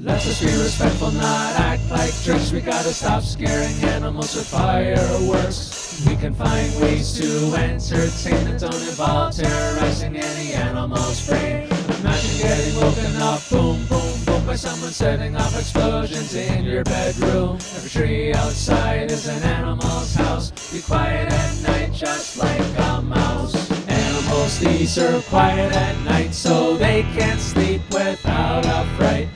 Let's just be respectful, not act like jerks. We gotta stop scaring animals with fireworks. We can find ways to entertain that don't involve terrorizing any animal's brain. Imagine getting woken up, boom, boom, boom, by someone setting off explosions in your bedroom. Every tree outside is an animal's house. Be quiet at night, just like a mouse. Animals, these are quiet at night, so they can't sleep without a fright.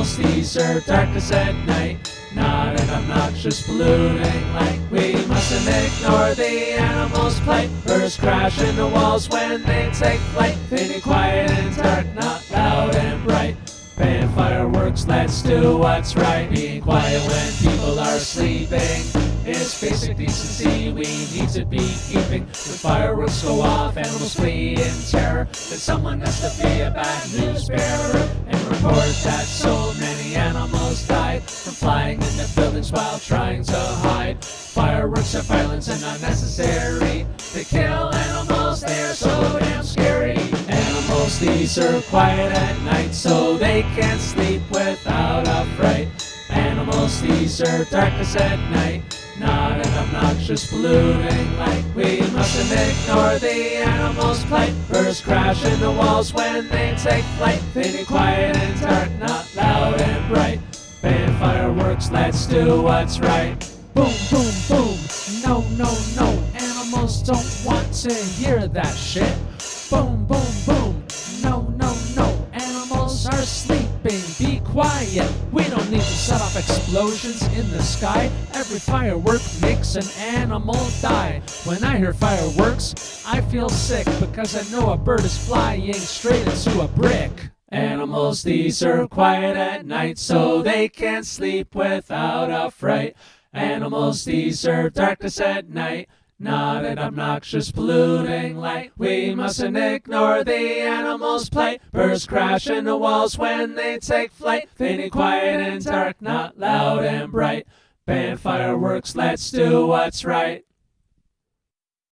These are darkest at night. Not an obnoxious polluting light. We mustn't ignore the animals' plight. Birds crash into walls when they take flight. They quiet and dark, not loud and bright. Ban fireworks, let's do what's right. Being quiet when people are sleeping is basic decency we need to be keeping. When fireworks go off, animals flee in terror. Then someone has to be a bad news bearer while trying to hide. Fireworks are violence and unnecessary. They kill animals, they are so damn scary. Animals, these are quiet at night, so they can't sleep without a fright. Animals, these are darkness at night. Not an obnoxious polluting light. We mustn't ignore the animals' plight. Birds crash into walls when they take flight. They need quiet do what's right. Boom, boom, boom. No, no, no. Animals don't want to hear that shit. Boom, boom, boom. No, no, no. Animals are sleeping. Be quiet. We don't need to set off explosions in the sky. Every firework makes an animal die. When I hear fireworks, I feel sick because I know a bird is flying straight into a brick. Animals, these are quiet at night, so they can't sleep without a fright. Animals, these are darkness at night. Not an obnoxious polluting light. We mustn't ignore the animals' plight. Birds crash into walls when they take flight. They need quiet and dark, not loud and bright. Ban fireworks, let's do what's right.